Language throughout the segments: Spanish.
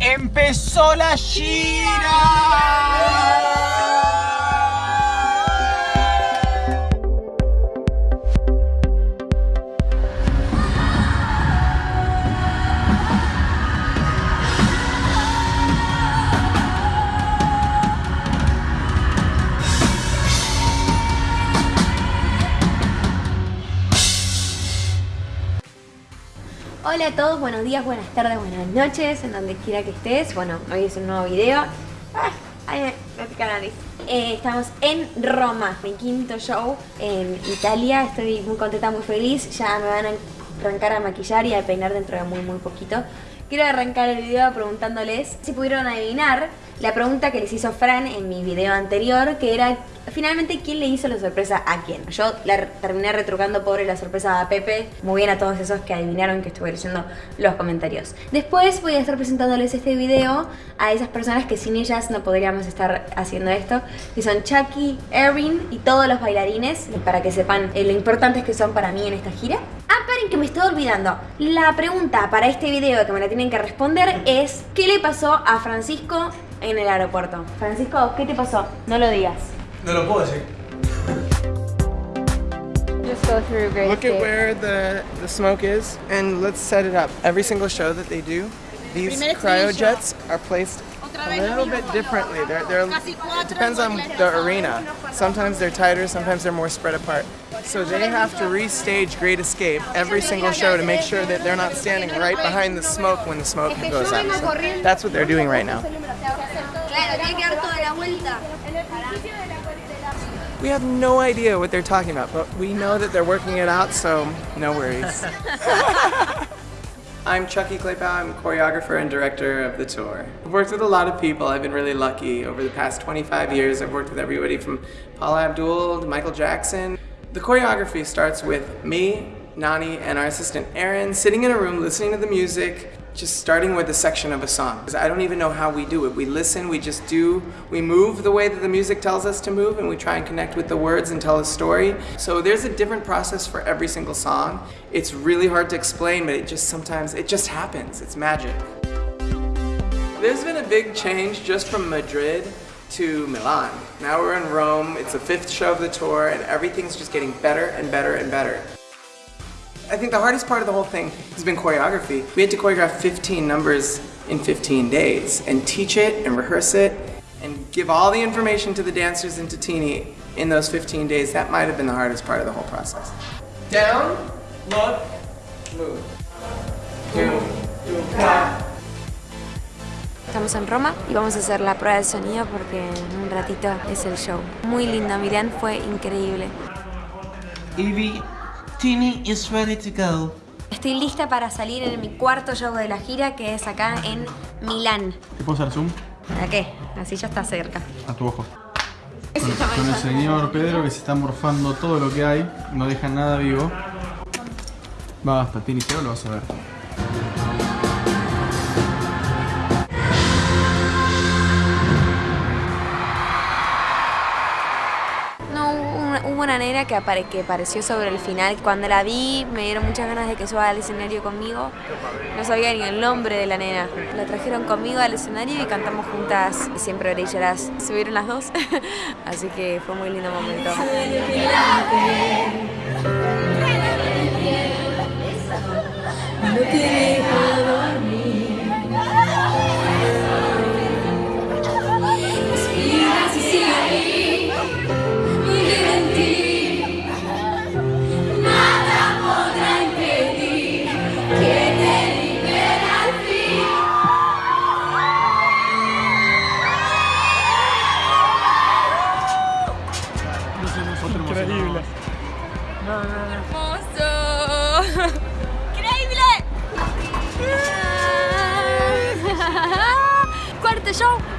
¡Empezó la gira! Hola a todos, buenos días, buenas tardes, buenas noches, en donde quiera que estés. Bueno, hoy es un nuevo video. Ay, me pica la. Eh, estamos en Roma, mi quinto show en Italia. Estoy muy contenta, muy feliz. Ya me van a arrancar a maquillar y a peinar dentro de muy, muy poquito. Quiero arrancar el video preguntándoles si pudieron adivinar la pregunta que les hizo Fran en mi video anterior, que era finalmente quién le hizo la sorpresa a quién. Yo la terminé retrucando pobre la sorpresa a Pepe, muy bien a todos esos que adivinaron que estuve leyendo los comentarios. Después voy a estar presentándoles este video a esas personas que sin ellas no podríamos estar haciendo esto, que son Chucky, Erin y todos los bailarines, para que sepan eh, lo importantes que son para mí en esta gira. Paren que me estoy olvidando. La pregunta para este video que me la tienen que responder es ¿qué le pasó a Francisco en el aeropuerto? Francisco, ¿qué te pasó? No lo digas. No lo puedo decir. Just go through Great Look at where the, the smoke is and let's set it up. Every single show that they do, these cryojets are placed a little bit differently. They're, they're, it depends on the arena. Sometimes they're tighter, sometimes they're more spread apart. So they have to restage Great Escape every single show to make sure that they're not standing right behind the smoke when the smoke goes out. So that's what they're doing right now. We have no idea what they're talking about, but we know that they're working it out, so no worries. I'm Chucky Claypow, I'm choreographer and director of the tour. I've worked with a lot of people, I've been really lucky. Over the past 25 years, I've worked with everybody from Paula Abdul to Michael Jackson. The choreography starts with me, Nani, and our assistant Erin sitting in a room listening to the music, just starting with a section of a song. Because I don't even know how we do it. We listen, we just do, we move the way that the music tells us to move, and we try and connect with the words and tell a story. So there's a different process for every single song. It's really hard to explain, but it just sometimes, it just happens. It's magic. There's been a big change just from Madrid to Milan. Now we're in Rome, it's the fifth show of the tour, and everything's just getting better and better and better. I think the hardest part of the whole thing has been choreography. We had to choreograph 15 numbers in 15 days and teach it and rehearse it and give all the information to the dancers and to Tini in those 15 days. That might have been the hardest part of the whole process. Down, look, move. Doom, doom, tap. Estamos en Roma y vamos a hacer la prueba de sonido porque en un ratito es el show. Muy lindo, Milán fue increíble. Evie, Tini is ready to go. Estoy lista para salir en mi cuarto show de la gira que es acá en Milán. ¿Te puedo hacer zoom? ¿A qué? Así ya está cerca. A tu ojo. Con, con el señor Pedro que se está morfando todo lo que hay, no deja nada vivo. Basta, Tini, pero lo vas a ver. Una, nena que, apare- que apareció sobre el final. Cuando la vi, me dieron muchas ganas de que suba al escenario conmigo. No sabía ni el nombre de la nena. La trajeron conmigo al escenario y cantamos juntas. Siempre brillarás. Subieron las dos. Así que fue muy lindo momento.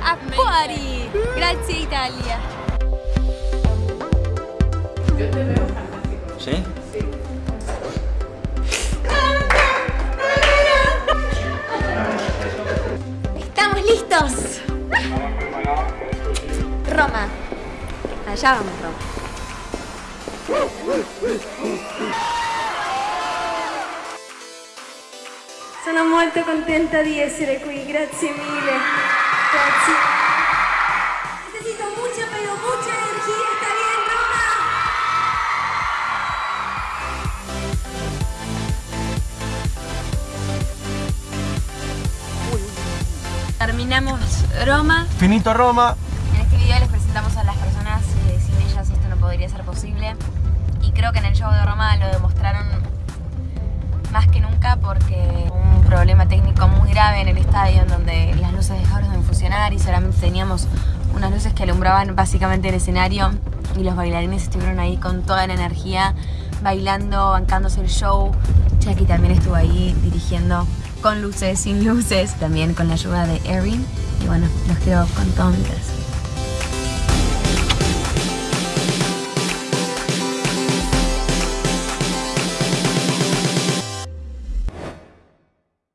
A fuori! Grazie Italia! ¡Estamos listos! Roma. Allá vamos, Roma. Son Sono molto contenta di essere qui, grazie mille. Terminamos Roma. Finito Roma. En este video les presentamos a las personas, eh, sin ellas esto no podría ser posible. Y creo que en el show de Roma lo demostraron más que nunca porque un problema técnico muy grave en el estadio en donde las luces dejaron de funcionar y solamente teníamos unas luces que alumbraban básicamente el escenario y los bailarines estuvieron ahí con toda la energía bailando, bancándose el show. Jackie también estuvo ahí dirigiendo con luces, sin luces, también con la ayuda de Erin. Y bueno, los quiero con todo mi.